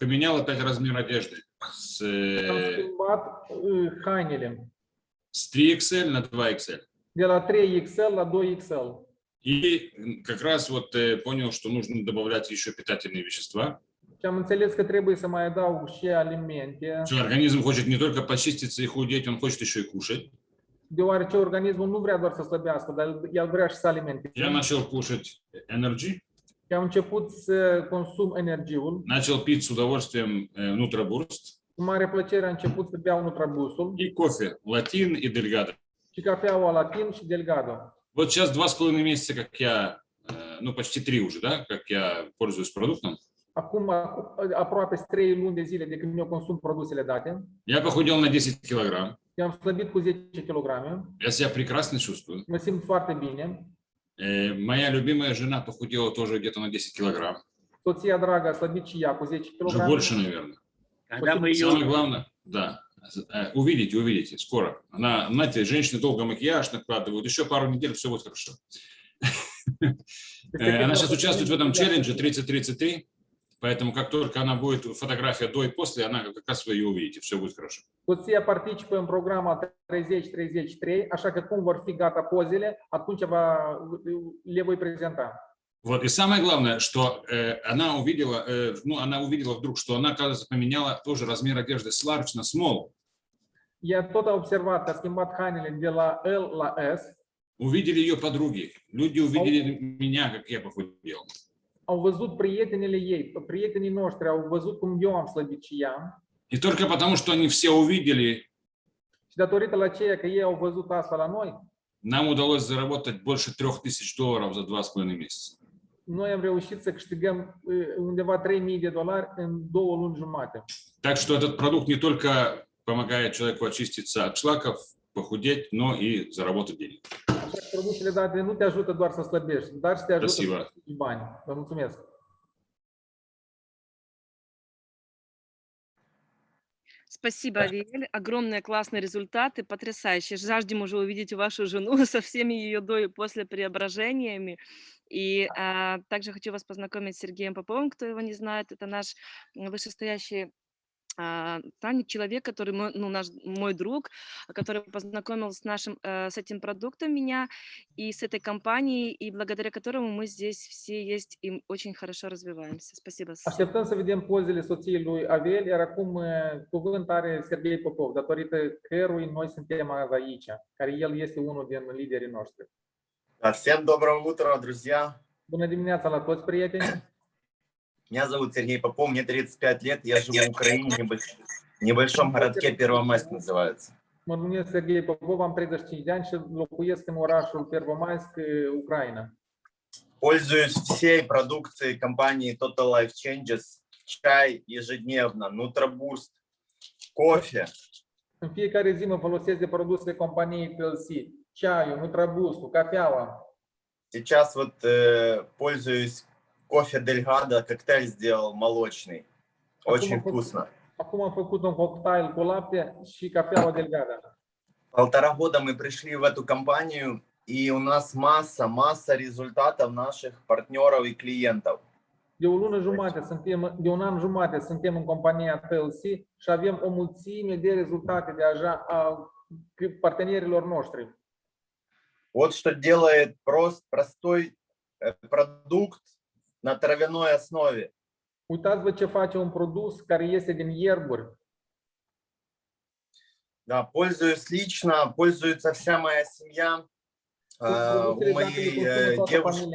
поменял опять размер одежды с, э, hainele с 3XL на 2XL. de la 3XL la 2XL. И как раз вот э, понял, что нужно добавлять еще питательные вещества. Și am înțeles că trebuie să mai adaug și alimente, хочет не только почиститься и худеть, он хочет еще и кушать. deoarece organismul nu vrea doar să slăbească, dar el vrea și să alimente. Я начал кушать Energy, Și am început să consum energiul. начал пить с удовольствием э, Nutraburst Cu mare plăcere am început să beau Nutrabusul и кофе Латин и Дельгадо. și cafeaua Latin și Delgado. Вот сейчас два с половиной месяца, как я, э, ну почти три уже, да, как я пользуюсь продуктом. Acum acu- aproape 3 luni de zile de când eu consum produsele date. Я похудел на 10 килограмм. Eu am slăbit cu 10 kg. Я себя прекрасно чувствую. Mă simt foarte bine. Э, Моя любимая жена похудела тоже где-то на 10 килограмм. Soția dragă a slăbit și ea cu 10 Уже kg. больше, наверное. Когда мы Самое ее, главное, да, э, увидите, увидите, скоро. Она, знаете, женщины долго макияж накладывают, еще пару недель, все будет хорошо. Э, Она сейчас участвует в этом челлендже 30-33, поэтому как только она будет, фотография до и после, она как раз вы ее увидите, все будет хорошо. Soția participă în programul 30-33, așa că cum vor fi gata pozele, atunci va, le voi prezenta. Вот, и самое главное, что э, она увидела, э, ну, она увидела вдруг, что она, оказывается, поменяла тоже размер одежды с large на small. Observat că a schimbat hainele de la L la S, Увидели ее подруги, люди увидели меня, как я похудел. Prietenii noștri au văzut cum eu am slăbit și ea И только потому, что они все увидели, нам удалось заработать больше трех тысяч долларов за два с половиной месяца. noi am reușit să câștigăm undeva 3000 de dolari în două luni jumate. Так что этот продукт не только помогает человеку очиститься от шлаков, похудеть, но и заработать денег. Produsele date nu te ajută doar să slăbești, dar și te ajută Спасибо. să câștigi bani. Vă mulțumesc! Спасибо, Ариэль. Огромные классные результаты, потрясающие. Жаждем уже увидеть вашу жену со всеми ее до и после преображениями. И а, также хочу вас познакомить с Сергеем Поповым, кто его не знает. Это наш вышестоящий Таня, человек, который мой, ну, наш, мой друг, который познакомил с, нашим, э, с этим продуктом меня и с этой компанией, и благодаря которому мы здесь все есть и очень хорошо развиваемся. Спасибо. Așteptăm să vedem pozele soției lui Avel, iar acum cuvânt are Sergei Popov, datorită cărui noi suntem azi aici, care el este unul din liderii noștri. Всем доброго утра, друзья. Bună dimineața la toți prieteni! Меня зовут Сергей Попов, мне 35 лет, я живу в Украине, в небольшом городке Первомайск называется. Numesc Sergei Popov, am 35 de ani și locuiesc în orașul Pervomaisk, uh, Ucraina. Пользуюсь всей продукцией компании Total Life Changes, чай ежедневно, Нутробурст, кофе. În fiecare zi mă folosesc de produsele companiei PLC, ceaiul, nutrabustul, cafeaua. Сейчас вот э, пользуюсь кофе Дельгадо, коктейль сделал молочный. Очень Acum, вкусно. acum am făcut un cocktail cu lapte și cafeaua delgada. Полтора года мы пришли в эту компанию, и у нас масса, масса результатов наших партнеров и клиентов. De o lună jumate suntem, de un an jumate suntem în compania PLC și avem o mulțime de rezultate de așa a partenerilor noștri. Вот что делает прост, простой э, продукт на травяной основе. Uitați-vă ce face un produs care este din ierburi. Да, пользуюсь лично, пользуется вся моя семья. Э, У моей э, девушки,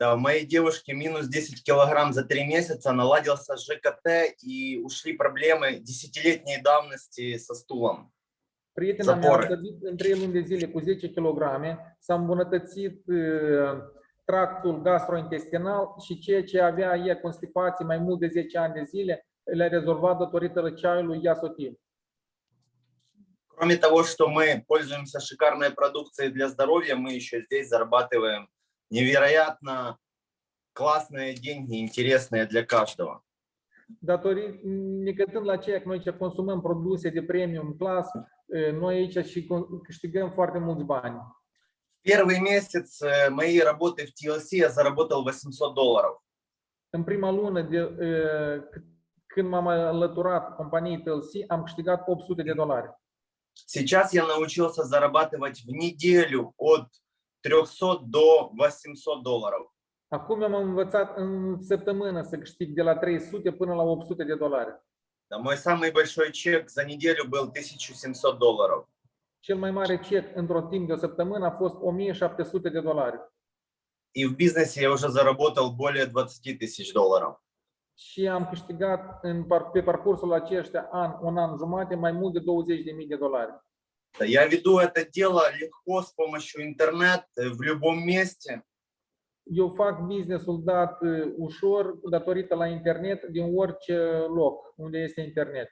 да, у моей девушки минус 10 килограмм за три месяца, наладился ЖКТ и ушли проблемы десятилетней давности со стулом. Prietena mea a slăbit în 3 luni de zile cu 10 kg, s-a îmbunătățit uh, tractul gastrointestinal și ceea ce avea ea constipații mai mult de 10 ani de zile, le-a rezolvat datorită ceaiului Iasotin. Кроме того, что мы пользуемся шикарной продукцией для здоровья, мы еще здесь зарабатываем невероятно классные деньги, интересные для каждого. Necătând la ceea că noi ce consumăm produse de premium class, uh, noi aici și con- câștigăm foarte mulți bani. Первый месяц э, моей работы в TLC я заработал 800 долларов. În prima lună de, cât când m-am alăturat companiei TLC, am câștigat 800 de dolari. Сейчас я научился зарабатывать в неделю от 300 до 800 долларов. Acum am învățat în săptămână să câștig de la 300 până la 800 de dolari. Да, Мой самый большой чек за неделю был 1700 долларов. Cel mai mare cec într-o timp de o săptămână a fost 1700 de dolari. И в бизнесе я уже заработал более 20 тысяч долларов. Și am câștigat în, par- pe parcursul aceștia an, un an jumate, mai mult de 20.000 de dolari. Да, Я веду это дело легко с помощью интернета в любом месте. Eu fac business-ul dat uh, ușor datorită la internet din orice loc unde este internet.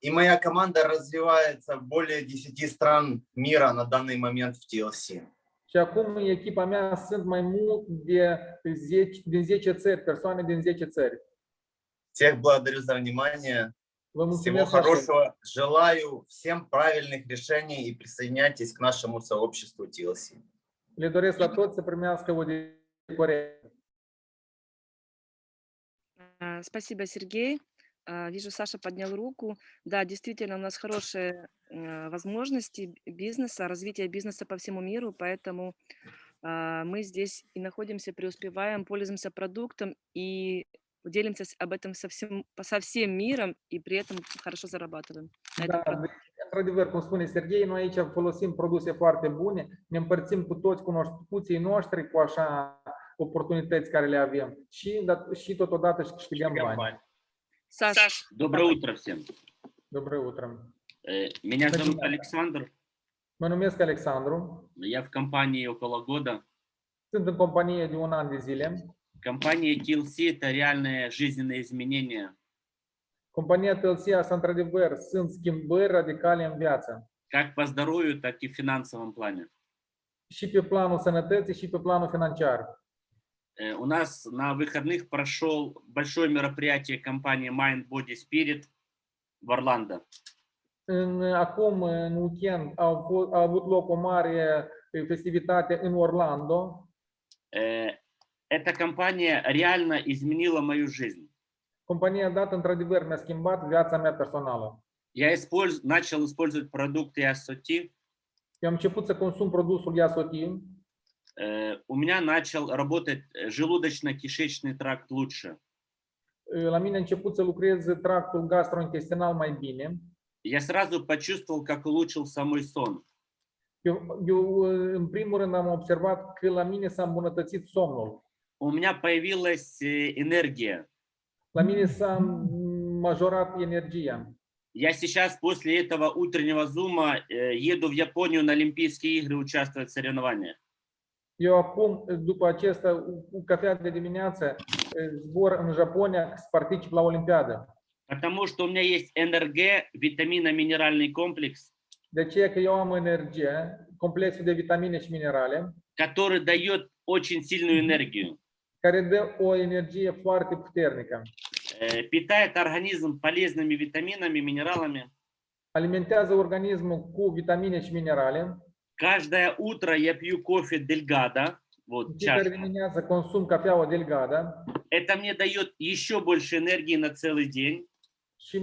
И моя команда развивается в более 10 стран мира на данный момент в TLC. Și acum echipa mea sunt mai mult de 10, din 10 țări, persoane din 10 țări. Всех благодарю за внимание. Всего хорошего. Желаю всем правильных решений и присоединяйтесь к нашему сообществу TLC. Le doresc la toți să primească o Спасибо, Сергей. А, Вижу, Саша поднял руку. Да, действительно, у нас хорошие э, возможности бизнеса, развития бизнеса по всему миру, поэтому а, мы здесь и находимся, преуспеваем, пользуемся продуктом и делимся об этом со всем, со всем миром и при этом хорошо зарабатываем. Da, într-adevăr, cum spune Serghei, noi aici folosim produse foarte bune, ne împărțim cu toți cunoscuții noștri cu așa oportunități care le avem și, și totodată și câștigăm bani. Саш, Доброе утро всем. Доброе утро. Э, Меня Спасибо. зовут Александр. Mă numesc Alexandru, Я в компании около года. sunt în companie de un an de zile. Компания TLC – это реальные жизненные изменения. Compania TLC asta, într-adevăr, sunt schimbări radicale în viață. Как по здоровью, так и в финансовом плане. Și pe planul sănătății și pe planul financiar. Э, У нас на выходных прошел большое мероприятие компании Mind Body Spirit в Орландо. Acum, în weekend, au, avut loc o mare eh, festivitate în Orlando. Э, Эта компания реально изменила мою жизнь. Compania dată, într-adevăr, mi-a schimbat viața mea personală. Я использ... начал использовать продукты început să consum produsul Iasotin. Э, У меня начал работать э, желудочно-кишечный тракт лучше. La mine a început să lucrez tractul gastrointestinal mai bine. Я сразу почувствовал, как улучшился мой сон. Eu, eu, în primul rând, am observat că la mine s-a îmbunătățit somnul. У меня появилась э, энергия. La mine s-a majorat energia. Я сейчас после этого утреннего зума э, еду в Японию на Олимпийские игры участвовать в соревнованиях. Eu acum, după acesta, cu cafea de dimineață, zbor în Japonia să particip la Olimpiadă. Потому что у меня есть НРГ, витаминно-минеральный комплекс, De aceea că eu am energie, complexul de vitamine și minerale, который дает очень сильную энергию, care dă o energie foarte puternică. э, питает организм полезными витаминами, минералами. Alimentează organismul cu vitamine și minerale. Каждое утро я пью кофе Дельгада, вот чашка. dimineață consum cafeaua delgada Это мне дает еще больше энергии на целый день. și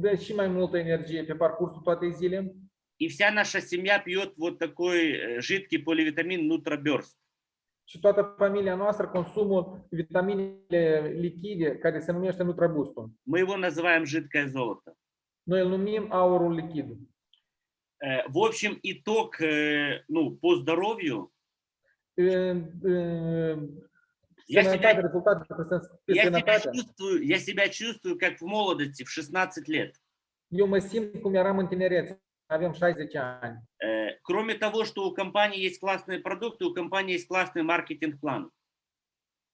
dă și mai multă energie pe parcursul toatei zile. И вся наша семья пьет вот такой э, жидкий поливитамин Нутроберст. Și toată familia noastră consumă vitaminele lichide care se numește Nutrabustul. Мы его называем жидкое золото. Noi îl numim aurul lichid. Э, В общем, итог э, ну, по здоровью. În- Я себя, я, себя чувствую, я себя чувствую как в молодости, в 16 лет. Eu mă simt cum eram în tinerețe. Avem 60 ani. Э, Кроме того, что у компании есть классные продукты, у компании есть классный маркетинг-план.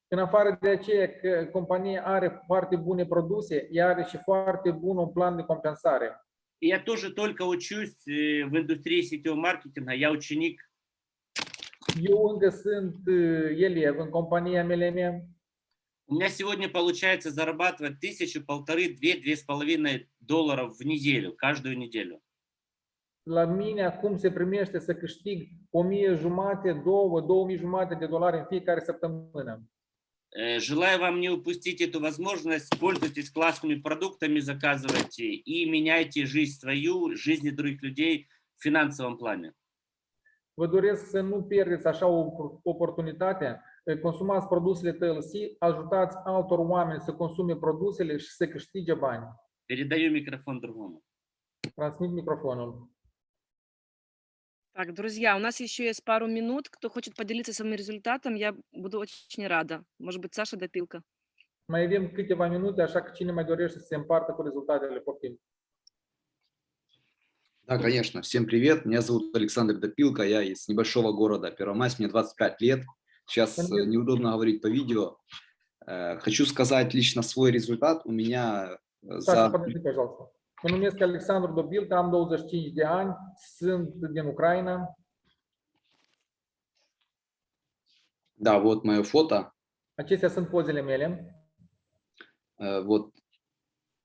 În afară de aceea că compania are foarte bune produse, ea are și foarte bun un plan de compensare. И я тоже только учусь э, в индустрии сетевого маркетинга, я ученик. Eu încă sunt elev în compania MLM. У меня сегодня получается зарабатывать тысячу, полторы, две, две с половиной долларов в неделю, каждую неделю. La mine acum se primește să câștig 1000 jumate, 2, 2000 jumate de dolari în fiecare săptămână. Э, Желаю вам не упустить эту возможность, пользуйтесь классными продуктами, заказывайте и меняйте жизнь свою, жизни других людей в финансовом плане. Vă doresc să nu pierdeți așa o opor- oportunitate, consumați produsele TLC, ajutați altor oameni să consume produsele și să câștige bani. Передаю микрофон другому. Transmit microfonul. Так, друзья, у нас еще есть пару минут. Кто хочет поделиться своим результатом, я буду очень рада. Может быть, Саша Допилка. Mai avem câteva minute, așa că cine mai dorește să se împartă cu rezultatele, poftim. Да, конечно. Всем привет. Меня зовут Александр Допилко. Я из небольшого города Первомайск. Мне 25 лет. Сейчас э, неудобно говорить по видео. Э, Хочу сказать лично свой результат. У меня э, Sasha, за... părăsi, пожалуйста. Mă numesc Alexandru Dobilca, am 25 de ani, sunt din Ucraina. Да, вот мое фото. Acestea sunt pozele mele. Вот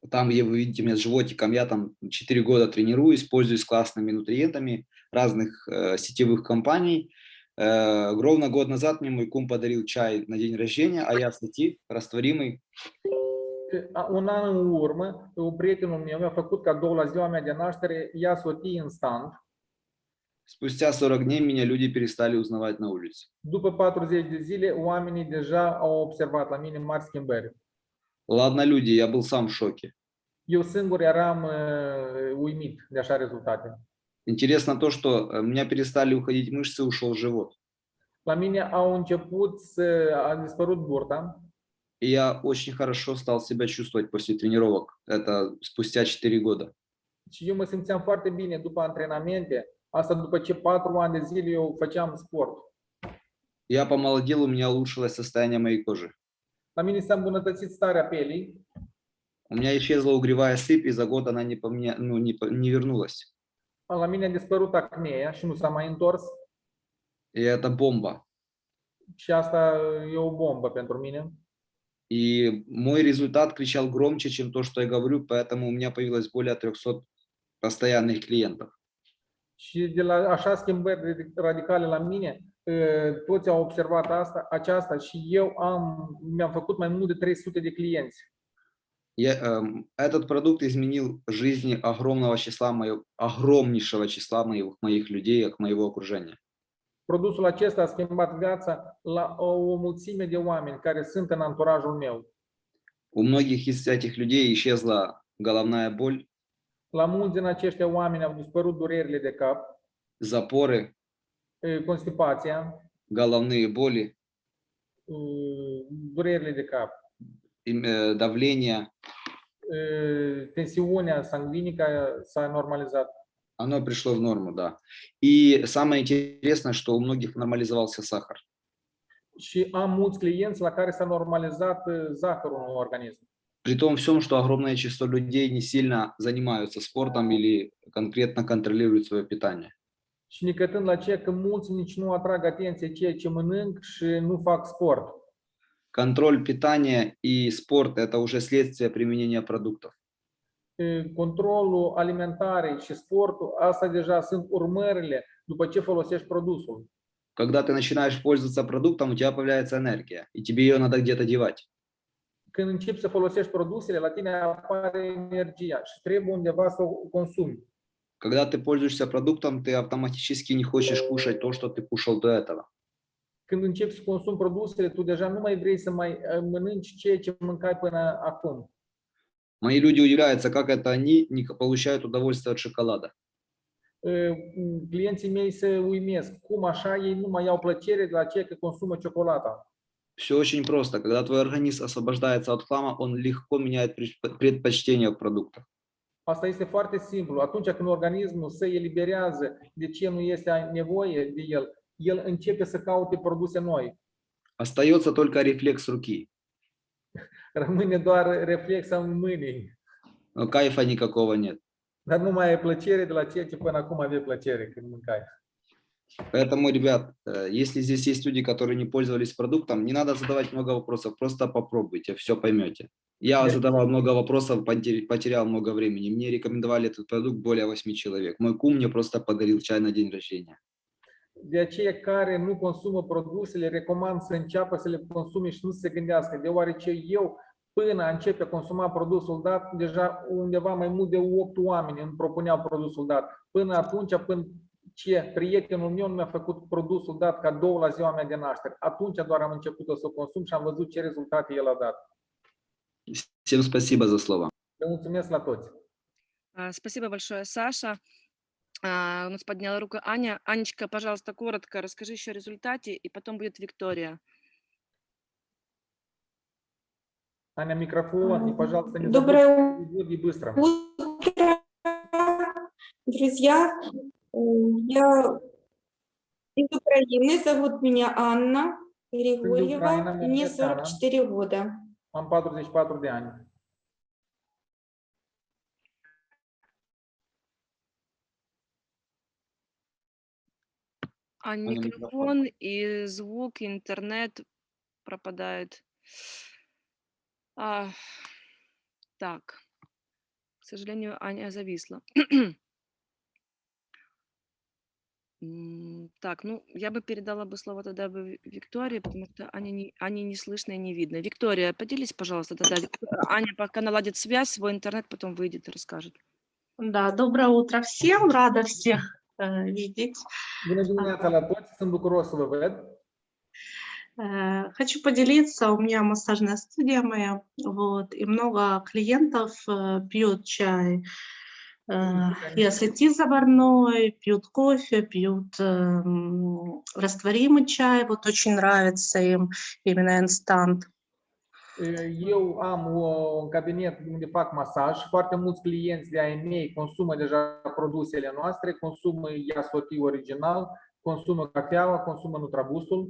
там, где вы видите меня с животиком, я там 4 года тренируюсь, пользуюсь классными нутриентами разных э, сетевых компаний. Э, ровно год назад мне мой кум подарил чай на день рождения, а я сети растворимый. Un an în urmă, prietenul meu mi-a făcut cadou la ziua mea de naștere, ia sotii instant. Спустя 40 дней меня люди перестали узнавать на улице. După 40 de zile, oamenii deja au observat la mine mari schimbări. Ладно, люди, я был сам в шоке. Eu singur eram uh, uimit de așa rezultate. Интересно то, что э, у меня перестали уходить мышцы, ушел живот. La mine au început să a dispărut burta я очень хорошо стал себя чувствовать после тренировок. Это спустя 4 года. și eu mă simțeam foarte bine după antrenamente. Asta după ce patru ani de zile eu făceam sport. Я помолодел, у меня улучшилось состояние моей кожи. La mine s-a îmbunătățit starea pielii, У меня исчезла угревая сыпь, и за год она не, поменя... ну, не, по- не вернулась. la mine a dispărut acnea și nu s-a mai întors. И это бомба. Și asta e o bombă pentru mine. И мой результат кричал громче, чем то, что я говорю, поэтому у меня появилось более 300 постоянных клиентов. Și de la așa schimbări radic- radicale la mine, toți au observat asta, aceasta și eu am, mi-am făcut mai mult de 300 de clienți. Я, этот продукт изменил жизни огромного числа, моего, огромнейшего числа моих, моих людей, моего окружения. Produsul acesta a schimbat viața la o, o mulțime de oameni care sunt în anturajul meu. У многих из этих людей исчезла головная боль, La mulți din aceștia oameni au dispărut durerile de cap, запоры, eh, constipația, головные боли, eh, durerile de cap, им, э, давление. eh, tensiunea sanguinică s-a normalizat. Оно пришло в норму, да. И самое интересное, что у многих нормализовался сахар. Și am mulți clienți la care s-a normalizat zahărul în organism. При том всем, что огромное число людей не сильно занимаются спортом или конкретно контролируют свое питание. Și nicătând la ceea că mulți nici nu atrag atenție ceea ce mănânc și nu fac sport. Контроль питания и спорт – это уже следствие применения продуктов. E, Controlul alimentare și sportul, asta deja sunt urmările după ce folosești produsul. Когда ты начинаешь пользоваться продуктом, у тебя появляется энергия, и тебе ее надо где-то девать. Când începi să folosești produsele, la tine apare energia și trebuie undeva să o consumi. Когда ты пользуешься продуктом, ты автоматически не хочешь кушать то, что ты кушал до этого. Când începi să consumi produsele, tu deja nu mai vrei să mai eh, mănânci ceea ce mâncai până acum. Мои люди удивляются, как это они не получают удовольствие от шоколада. Clienții mei se uimesc. Cum așa ei nu mai au plăcere de la ceea că consumă ciocolata? Все очень просто. Когда твой организм освобождается от хлама, он легко меняет предп- предпочтения в продуктах. Asta este foarte simplu. Atunci când organismul se eliberează de ce nu este nevoie de el, el începe să caute produse noi. Остается только рефлекс руки. Rămâne doar reflexa în mâinii, Но кайфа никакого нет. dar nu mai ai plăcere de la ceea ce până acum aveai plăcere când mâncai. Поэтому, ребят, э, если здесь есть люди, которые не пользовались продуктом, не надо задавать много вопросов, просто попробуйте, все поймете. Я Да. задавал много вопросов, потер- потерял много времени. Мне рекомендовали этот продукт более 8 человек. Мой кум мне просто подарил чай на день рождения. De aceea care nu consumă produsele, recomand să înceapă să le consume și nu să se gândească, deoarece eu până a începe a consuma produsul dat, deja undeva mai mult de 8 oameni îmi propuneau produsul dat. Până atunci, până ce prietenul meu mi-a făcut produsul dat cadou la ziua mea de naștere. Atunci doar am început să o consum și am văzut ce rezultate el a dat. Всем спасибо за слова. Le mulțumesc la toți! А, Спасибо большое, Саша. А, У нас подняла руку Аня. Анечка, пожалуйста, коротко расскажи еще о результате, и потом будет Виктория. Аня, микрофон, и, пожалуйста, не Доброе забудь и быстро. утро, друзья. Я из Украины, зовут меня Анна Григорьева, мне молодец, Анна. 44 года. Am 44 de ani. А микрофон и звук, и интернет пропадает. А, так, к сожалению, Аня зависла. Так, ну, я бы передала бы слово тогда бы Ви- Виктории, потому что Аня не, Ане не слышно и не видно. Виктория, поделись, пожалуйста, тогда. Аня пока наладит связь, свой интернет, потом выйдет и расскажет. Да, доброе утро всем, рада всех видеть. Să vă văd. Э, хочу поделиться, у меня массажная студия моя, вот, и много клиентов э, пьют чай э, и ассети заварной, пьют кофе, пьют эм, растворимый чай, вот очень нравится им именно инстант. Eu am o- un cabinet unde fac masaj. Foarte mulți clienți de ai mei consumă deja produsele noastre, consumă Iasoti original, consumă cafeaua, consumă Nutrabusul.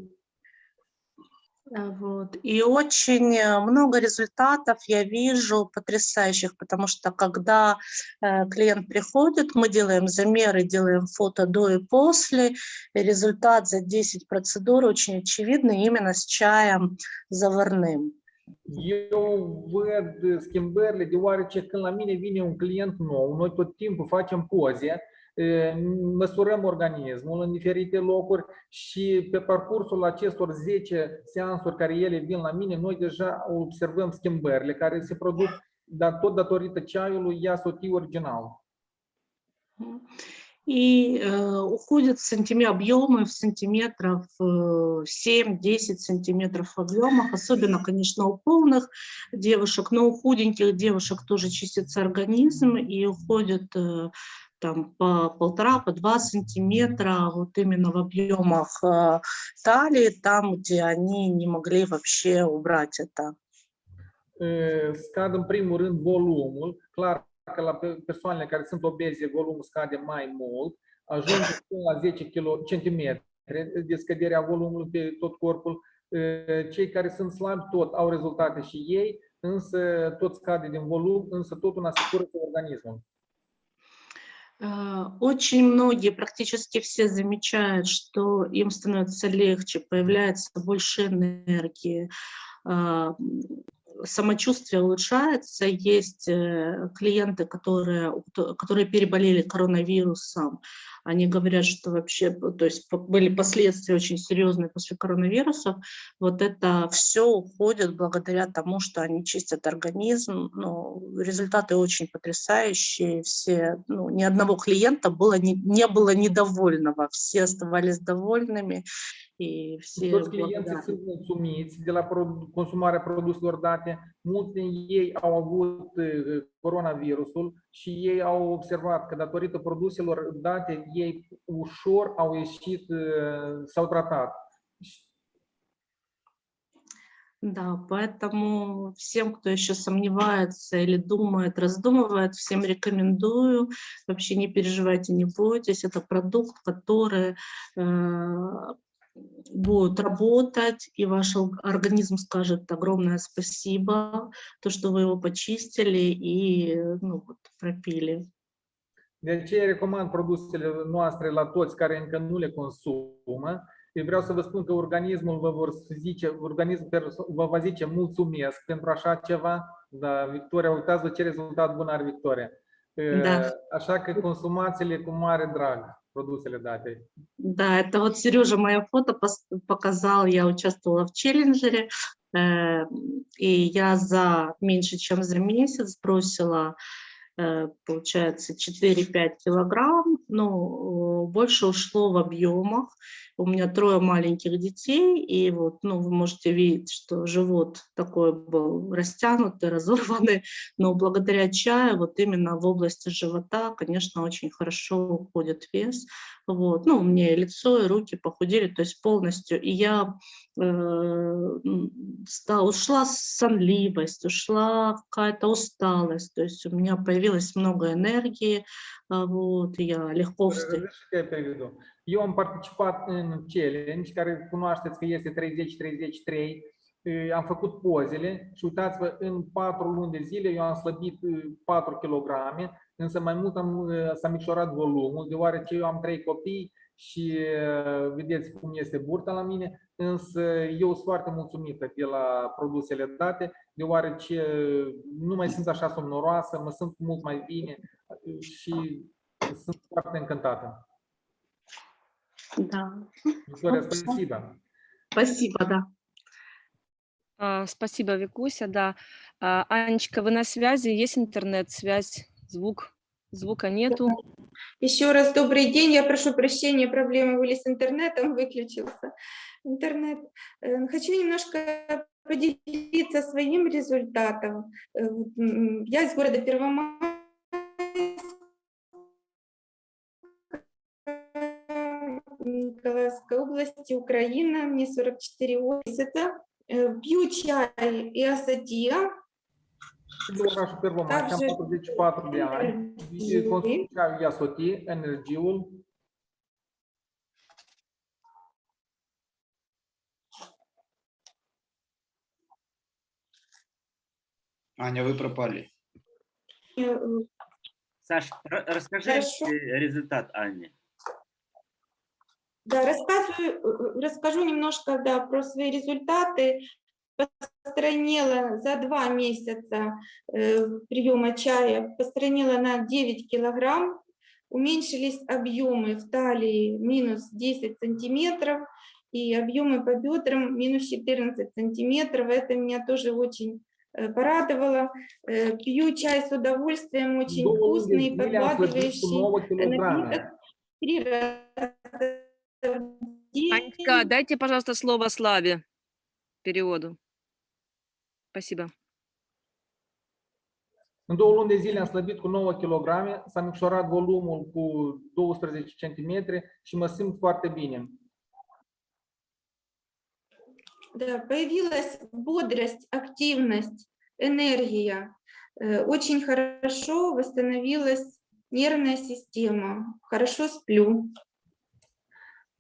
Э, Вот. И очень э, много результатов я вижу потрясающих, потому что когда э, клиент приходит, мы делаем замеры, делаем фото до и после, и результат за 10 процедур очень очевидный именно с чаем заварным. Eu văd schimbările deoarece când la mine vine un client nou, noi tot timpul facem poze, e, măsurăm organismul în diferite locuri și pe parcursul acestor 10 seansuri care ele vin la mine, noi deja observăm schimbările care se produc dar tot datorită ceaiului Iasoti original. И э, уходят сантиме- объемы в сантиметров э, 7-10 сантиметров в объемах, особенно, конечно, у полных девушек, но у худеньких девушек тоже чистится организм и уходит э, там по полтора, по два сантиметра вот именно в объемах э, талии, там, где они не могли вообще убрать это. Scad în primul rând volumul, că la pe- persoanele care sunt obeze volumul scade mai mult, ajunge până la 10 kg, centimetri de scăderea volumului pe tot corpul. E, Cei care sunt slabi tot au rezultate și ei, însă tot scade din volum, însă tot una se curăță organismul. Э, Очень многие, практически все замечают, что им становится легче, появляется больше энергии, а, м, самочувствие улучшается. Есть э, клиенты, которые, которые переболели коронавирусом. Они говорят, что вообще, то есть были последствия очень серьезные после коронавирусов. Вот это все уходит благодаря тому, что они чистят организм. Ну, результаты очень потрясающие. Все, ну, ни одного клиента было не, не было недовольного. Все оставались довольными. И все Toți clienții sunt mulțumiți de la consumarea produselor date. Mulți din ei au avut coronavirusul și ei au observat că datorită produselor date, ei ușor au ieșit, s-au tratat. Да, поэтому всем, кто еще сомневается или думает, раздумывает, всем рекомендую. Вообще не переживайте, не бойтесь. Это продукт, который э, будет работать, и ваш организм скажет огромное спасибо, то, что вы его почистили и ну, вот, пропили. De aceea recomand produsele noastre la toți care încă nu le consumă. Eu vreau să vă spun că organismul vă, vor zice, organismul perso- vă va zice mulțumesc pentru așa ceva. Da, Victoria, uitați-vă ce rezultat bun are Victoria. Da. Așa că consumați-le cu mare drag. produsele date. Да, это вот Сережа мое фото пос- показал, я участвовала в челленджере, э, и я за меньше чем за месяц сбросила, э, получается, 4-5 килограмм, ну, э, больше ушло в объемах. У меня трое маленьких детей, и вот, ну, вы можете видеть, что живот такой был растянутый, разорванный, но благодаря чаю вот именно в области живота, конечно, очень хорошо уходит вес. Вот. Ну, у меня и лицо, и руки похудели, то есть полностью. И я э, м, ста- ушла сонливость, ушла какая-то усталость, то есть у меня появилось много энергии, вот, и я легко встаю. Разрешите я переведу. Eu am participat în challenge, care cunoașteți că este 30-33. Eh, Am făcut pozele și uitați-vă, în 4 luni de zile eu am slăbit eh, 4 kg, însă mai mult am, eh, s-a micșorat volumul, deoarece eu am 3 copii și eh, vedeți cum este burta la mine, însă eu sunt foarte mulțumită de la produsele date, deoarece nu mai sunt așa somnoroasă, mă simt mult mai bine și sunt foarte încântată. Да. Виктория, спасибо. Спасибо, да. А, Спасибо, Викуся, да. Анечка, вы на связи? Есть интернет-связь? Звук? Звука нету. Еще раз добрый день. Я прошу прощения, проблемы были с интернетом, выключился интернет. Э, Хочу немножко поделиться своим результатом. Э, Я из города Первомайск. Николаевской области, Украина, мне 44 месяца. Э, Пью чай и асатия. Sunt de orașul Pervomaiți, am Также 44 de ani. energii. Consum ceaiul Iasoti, energiul. Аня, вы пропали. Э, Саш, ра- расскажи Хорошо. э, результат Анне. Да, рассказываю, э, расскажу немножко да, про свои результаты. Постранила за два месяца э, приема чая, постранила на 9 килограмм, уменьшились объемы в талии минус 10 сантиметров и объемы по бедрам минус 14 сантиметров. Это меня тоже очень э, порадовало. Э, Пью чай с удовольствием, очень de вкусный. 9 напиток три раза в день. Анечка, дайте, пожалуйста, слово Славе переводу. Спасибо. În două luni de zile am slăbit cu 9 kg, s-a micșorat volumul cu 12 cm și mă simt foarte bine. Да, появилась бодрость, активность, энергия. Э, Очень хорошо восстановилась нервная система. Хорошо сплю.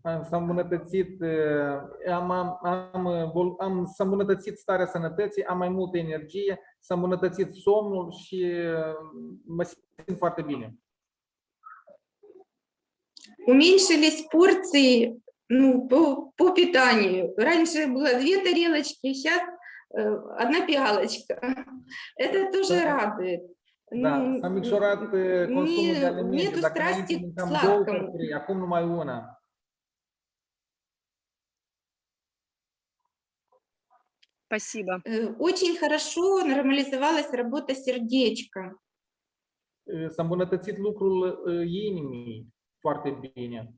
S-a îmbunătățit, eh, am, am, am, eh, am, s-a îmbunătățit starea sănătății, am mai multă energie, s-a îmbunătățit somnul și eh, mă simt foarte bine. Уменьшились порции ну, по, по питанию. Раньше было две тарелочки, сейчас одна пиалочка. Это тоже Да. радует. Da, Ну, s-a micșorat eh, consumul de не- alimente. нету Dacă к mâncam două сладкому. cărturi, acum numai una. Спасибо. Э, Очень хорошо нормализовалась работа сердечка. S-a îmbunătățit lucrul inimii foarte bine.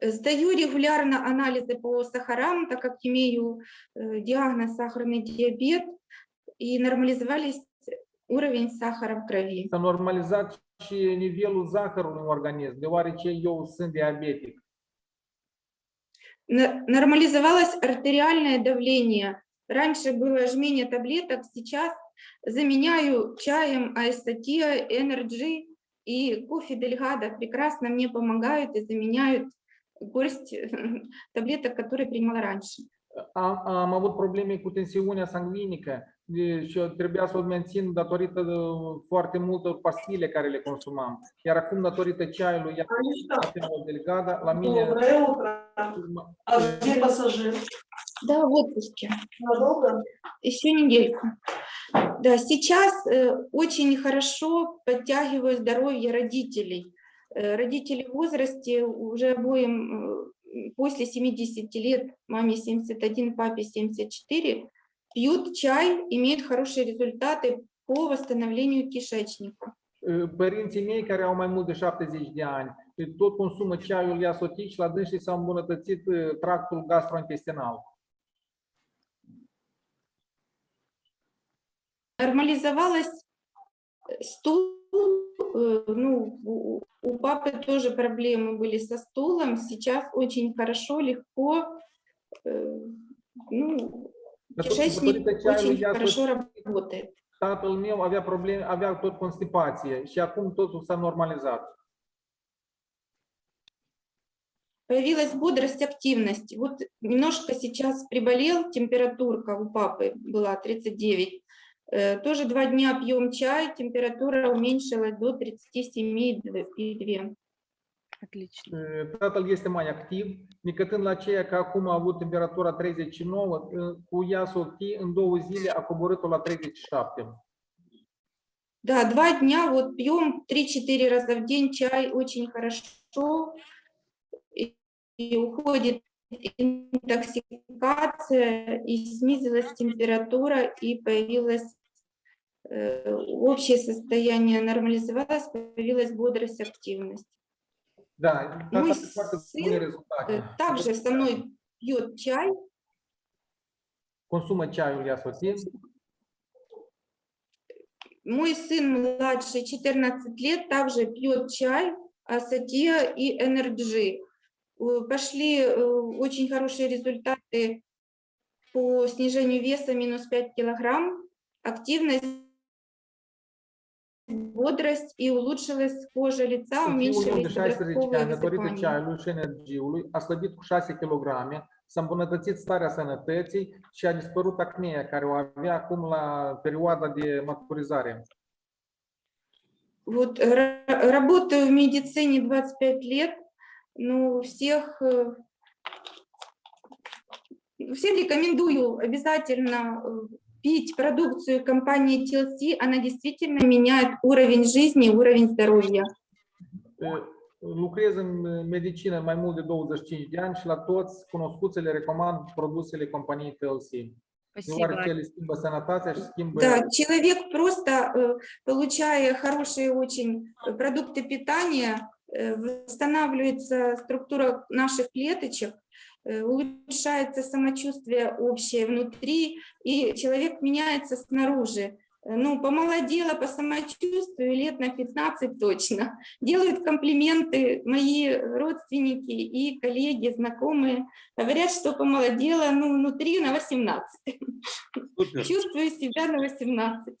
Э, Сдаю регулярно анализы по сахарам, так как имею э, диагноз сахарный диабет, и нормализовались уровень сахара в крови. S-a normalizat și nivelul zahărului în organism, deoarece eu sunt diabetic. Нормализовалось артериальное давление. Раньше было жмение таблеток, сейчас заменяю чаем Аэстатия, Energy и кофе Дельгада. Прекрасно мне помогают и заменяют горсть таблеток, которые принимала раньше. Am, am avut probleme cu tensiunea sanguinică de- și trebuia să o mențin datorită de foarte multor pastile care le consumam. Iar acum, datorită ceaiului Iapinul Delgada, la mine... Доброе утро. А где пассажир? Да, в отпуске. Надолго? Еще недельку. Да, сейчас э, очень хорошо подтягиваю здоровье родителей. Э, Родители в возрасте уже обоим э, после 70 лет, маме 71, папе 74, пьют чай, имеют хорошие результаты по восстановлению кишечника. Uh, Părinții mei care au mai mult de 70 de ani tot consumă ceaiul iasotic și la dânsii s-a îmbunătățit uh, tractul gastrointestinal. Нормализовалась э, стул, э, ну, у папы тоже проблемы были со стулом, сейчас очень хорошо, легко, э, ну, кишечник очень хорошо работает. tatăl meu avea probleme, avea tot constipație și acum totul s-a normalizat. Появилась бодрость, активность. Вот немножко сейчас приболел, температурка у папы была 39. Э, Тоже два дня пьем чай, температура уменьшилась до 37,2. Отлично. Tatăl este mai activ, nicătând la aceea că acum a avut temperatura 39, uh, cu iasotii în două zile a coborât-o la 37. Да, два дня вот пьем 3-4 раза в день чай, очень хорошо. И, уходит интоксикация, и снизилась температура, и появилось э, общее состояние нормализовалось, появилась бодрость, активность. Bune sim, rezultate. Э, Также со мной пьет чай, Consumă ceaiul iasotit. Мой сын младший, 14 лет, также пьет чай, асатия и энерджи. Э, Пошли э, очень хорошие результаты по снижению веса, минус 5 килограмм, активность, бодрость и улучшилась кожа лица, уменьшились 16 подростковые energiului, a slăbit cu 6 kg, s-a îmbunătățit starea sănătății și a dispărut acnea care o avea acum la perioada de maturizare. Вот ра- работаю в медицине 25 лет, ну, всех, э, всем рекомендую обязательно э, пить продукцию компании TLC, она действительно меняет уровень жизни, уровень здоровья. Uh, Lucrez în medicină mai mult de 25 de ani și la toți cunoscuți le recomand produsele companiei TLC. Да, человек просто, э, получая хорошие очень э, продукты питания, э, восстанавливается структура наших клеточек, э, улучшается самочувствие общее внутри, и человек меняется снаружи. Э, Ну, помолодела по самочувствию лет на 15 точно. Делают комплименты мои родственники и коллеги, знакомые. Говорят, что помолодела ну, внутри на 18. Супер. Чувствую себя на 18.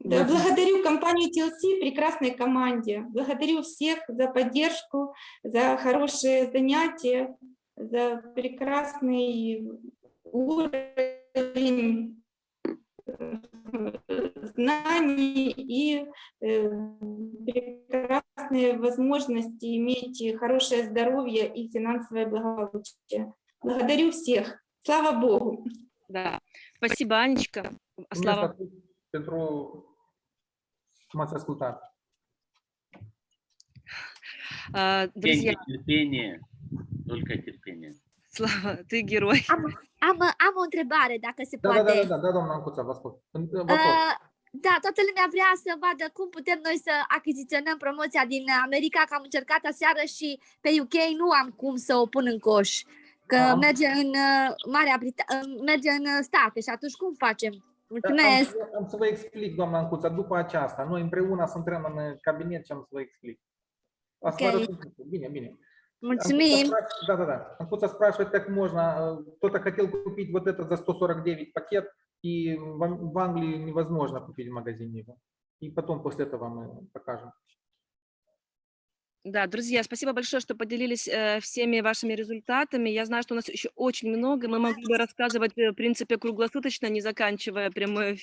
Да, благодарю компанию TLC, прекрасной команде. Благодарю всех за поддержку, за хорошие занятия, за прекрасный уровень э, знаний и э, прекрасные возможности иметь хорошее здоровье и финансовое благополучие. Благодарю всех. Слава Богу. Да. Спасибо, Анечка. Mulțumesc Слава. atât pentru că m-ați ascultat. А, Друзья, Терпение, терпение, только терпение. Слава, ты герой. Am, am, am o întrebare, dacă se Da, da, poate. da, da, da, doamna Ancuța, vă ascult. În- Vă ascult. Uh, da, toată lumea vrea să vadă cum putem noi să achiziționăm promoția din America, că am încercat aseară și pe UK nu am cum să o pun în coș, că Am- merge în uh, Marea Britanie, merge în uh, state și atunci cum facem? Mulțumesc! Am, am să vă explic, doamna Ancuța, după aceasta. Noi împreună să intrăm în cabinet și am să vă explic. Asta Ok. vă răspund. Bine, bine. Mulțumim! Анкуца спрашивает- Да, да, да. Анкуца спрашивает, как можно. э, Кто-то хотел купить вот это за 149 пакет, и в Англии невозможно купить в магазине его. И потом после этого мы покажем. Да, друзья, спасибо большое, что поделились э, всеми вашими результатами. Я знаю, что у нас еще очень много. Мы могли бы рассказывать, э, в принципе, круглосуточно, не заканчивая прямой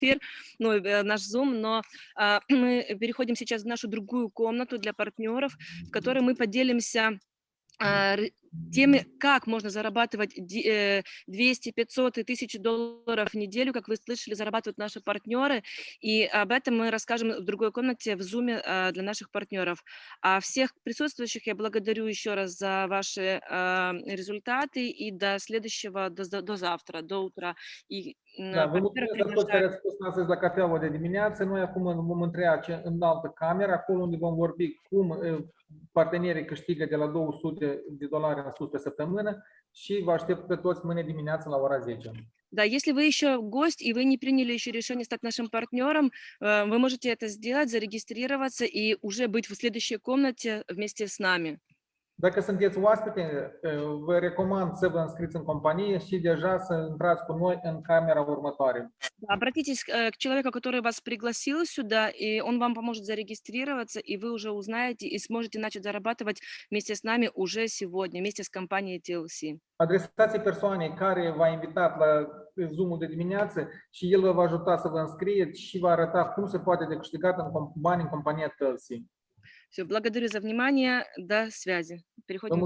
эфир, ну, э, наш Zoom, но а, мы переходим сейчас в нашу другую комнату для партнеров, в которой мы поделимся теми, как можно зарабатывать ди- э, 200, 500 и 1000 долларов в неделю, как вы слышали, зарабатывают наши партнеры. И об этом мы расскажем в другой комнате в Zoom а, для наших партнеров. А всех присутствующих я благодарю еще раз за ваши а, результаты и до следующего, до, до завтра, до утра. И Da, vă mulțumesc pentru toți care приглашаю- ați spus astăzi la cafeaua de dimineață. Noi acum vom întreia în altă cameră, acolo unde vom vorbi cum partenerii câștigă de la 200 de dolari sus pe săptămână și vă aștept pe toți mâine dimineață la ora 10. Да, если вы еще гость и вы не приняли еще решение стать нашим партнером, э, вы можете это сделать, зарегистрироваться и уже быть в следующей комнате вместе с нами. Dacă sunteți oaspete, eh, vă recomand să vă înscriți în companie și deja să intrați cu noi în camera următoare. Обратитесь э, к человеку, который вас пригласил сюда, и он вам поможет зарегистрироваться, и вы уже узнаете и сможете начать зарабатывать вместе с нами уже сегодня, вместе с компанией TLC. Adresați persoanei care v-a invitat la Zoom-ul de dimineață și el vă va ajuta să vă înscrieți și va arăta cum se poate de câștigat în bani în compania Tălsi. Все, благодарю за внимание, до связи. Переходим.